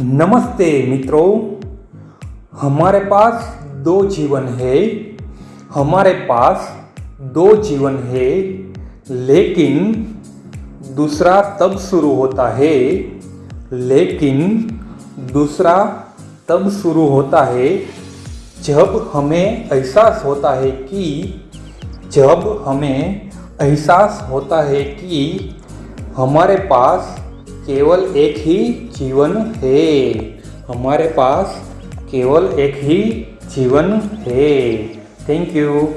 नमस्ते मित्रों, हमारे पास दो जीवन है। हमारे पास दो जीवन है, लेकिन दूसरा तब शुरू होता है, लेकिन दूसरा तब शुरू होता है जब हमें एहसास होता है कि, जब हमें एहसास होता है कि हमारे पास केवल एक ही जीवन है। हमारे पास केवल एक ही जीवन है। Thank you